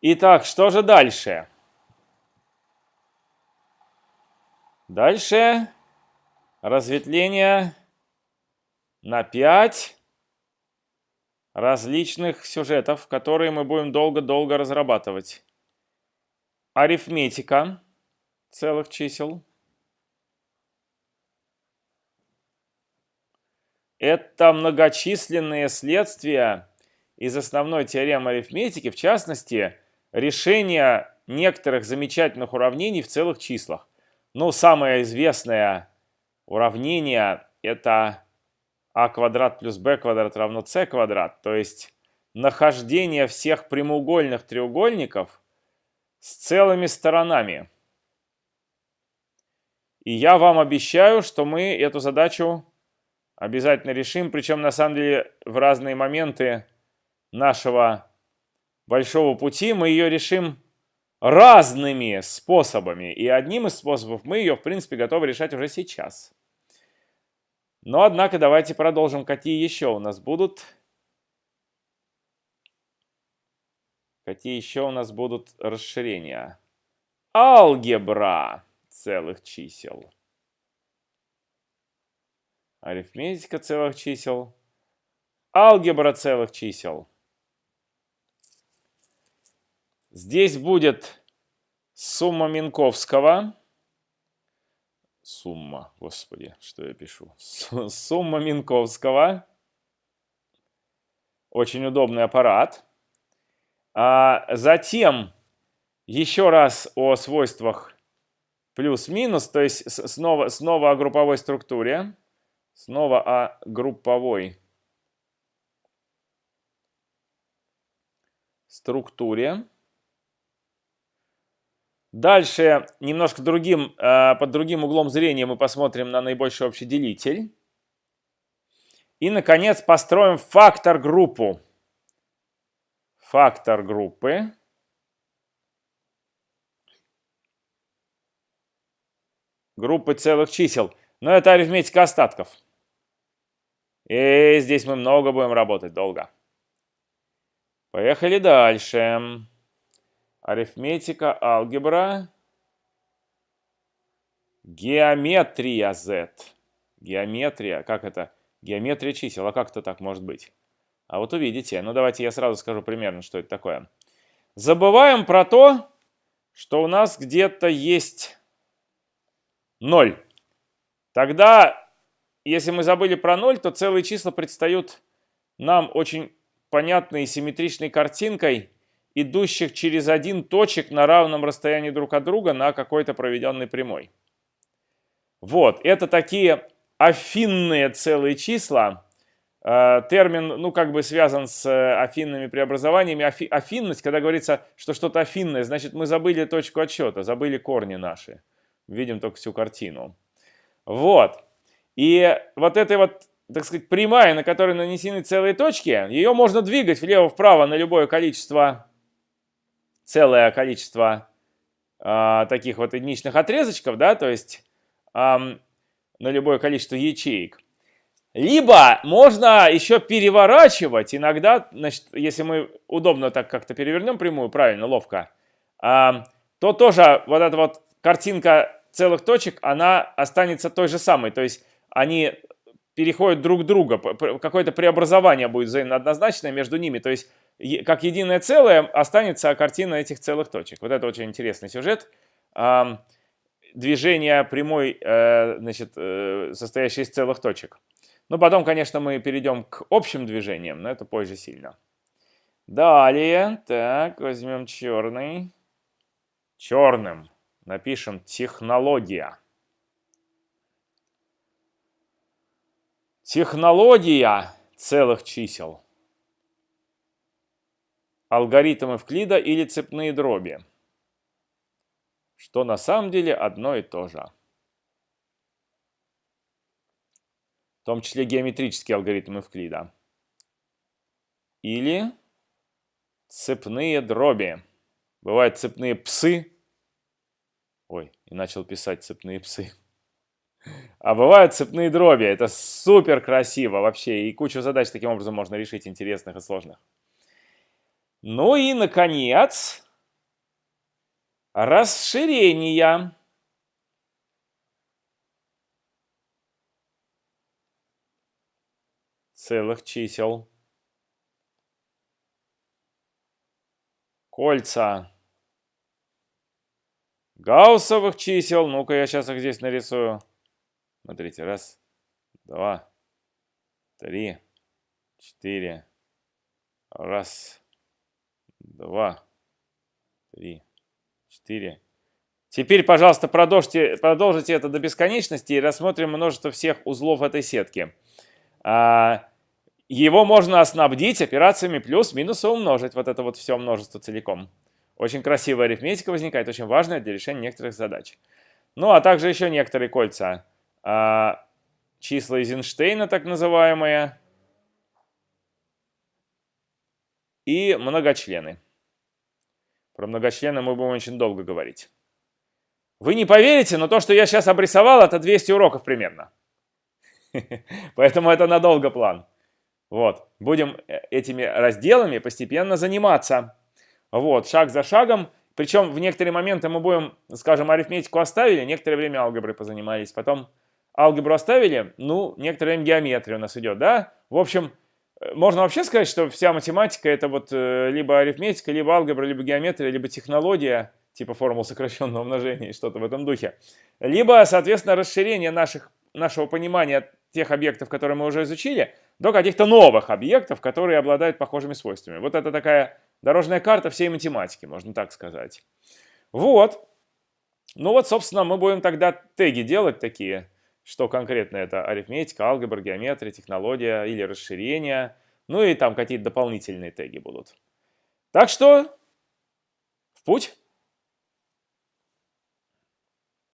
Итак, что же дальше? Дальше разветвление на 5 различных сюжетов, которые мы будем долго-долго разрабатывать. Арифметика целых чисел. Это многочисленные следствия из основной теоремы арифметики, в частности, решение некоторых замечательных уравнений в целых числах. Ну, самое известное уравнение – это а квадрат плюс b квадрат равно c квадрат, то есть нахождение всех прямоугольных треугольников с целыми сторонами. И я вам обещаю, что мы эту задачу обязательно решим, причем на самом деле в разные моменты нашего большого пути мы ее решим разными способами. И одним из способов мы ее, в принципе, готовы решать уже сейчас. Но, однако, давайте продолжим. Какие еще у нас будут? Какие еще у нас будут расширения? Алгебра целых чисел. Арифметика целых чисел. Алгебра целых чисел. Здесь будет сумма Минковского. Сумма, господи, что я пишу? Сумма Минковского. Очень удобный аппарат. А затем еще раз о свойствах плюс-минус, то есть снова, снова о групповой структуре. Снова о групповой структуре. Дальше немножко другим, э, под другим углом зрения мы посмотрим на наибольший общий делитель. И, наконец, построим фактор-группу. Фактор группы. Группы целых чисел. Но это арифметика остатков. И здесь мы много будем работать, долго. Поехали дальше. Арифметика, алгебра. Геометрия Z. Геометрия, как это? Геометрия чисел, а как это так может быть? А вот увидите. Ну давайте я сразу скажу примерно, что это такое. Забываем про то, что у нас где-то есть 0. Тогда, если мы забыли про 0, то целые числа предстают нам очень понятной и симметричной картинкой идущих через один точек на равном расстоянии друг от друга на какой-то проведенной прямой. Вот, это такие афинные целые числа. Э, термин, ну, как бы связан с э, афинными преобразованиями. Афи, афинность, когда говорится, что что-то афинное, значит, мы забыли точку отсчета, забыли корни наши. Видим только всю картину. Вот. И вот этой вот, так сказать, прямая, на которой нанесены целые точки, ее можно двигать влево-вправо на любое количество целое количество э, таких вот единичных отрезочков, да, то есть э, на любое количество ячеек. Либо можно еще переворачивать иногда, значит, если мы удобно так как-то перевернем прямую, правильно, ловко, э, то тоже вот эта вот картинка целых точек, она останется той же самой. То есть они переходят друг к другу, какое-то преобразование будет взаимно однозначное между ними. То есть как единое целое останется картина этих целых точек. Вот это очень интересный сюжет. Движение прямой, э, значит, э, состоящей из целых точек. Ну, потом, конечно, мы перейдем к общим движениям, но это позже сильно. Далее, так, возьмем черный. Черным напишем технология. Технология целых чисел алгоритм Эвклида или цепные дроби, что на самом деле одно и то же. В том числе геометрический алгоритм Эвклида. Или цепные дроби. Бывают цепные псы. Ой, и начал писать цепные псы. А бывают цепные дроби. Это супер красиво вообще. И кучу задач таким образом можно решить интересных и сложных. Ну и, наконец, расширения. целых чисел. Кольца гауссовых чисел. Ну-ка, я сейчас их здесь нарисую. Смотрите, раз, два, три, четыре. Раз, два, три, четыре. Теперь, пожалуйста, продолжите, продолжите это до бесконечности и рассмотрим множество всех узлов этой сетки. А, его можно оснабдить операциями плюс-минус и умножить. Вот это вот все множество целиком. Очень красивая арифметика возникает, очень важная для решения некоторых задач. Ну, а также еще некоторые кольца. А, числа Эйзенштейна, так называемые. И многочлены. Про многочлены мы будем очень долго говорить. Вы не поверите, но то, что я сейчас обрисовал, это 200 уроков примерно. Поэтому это надолго план. Вот, будем э, этими разделами постепенно заниматься. Вот, шаг за шагом. Причем в некоторые моменты мы будем, скажем, арифметику оставили, некоторое время алгеброй позанимались, потом алгебру оставили, ну, некоторое время геометрия у нас идет, да? В общем, можно вообще сказать, что вся математика это вот э, либо арифметика, либо алгебра, либо геометрия, либо технология, типа формул сокращенного умножения и что-то в этом духе. Либо, соответственно, расширение наших, нашего понимания тех объектов, которые мы уже изучили, до каких-то новых объектов, которые обладают похожими свойствами. Вот это такая дорожная карта всей математики, можно так сказать. Вот. Ну вот, собственно, мы будем тогда теги делать такие, что конкретно это арифметика, алгебра, геометрия, технология или расширение. Ну и там какие-то дополнительные теги будут. Так что в путь!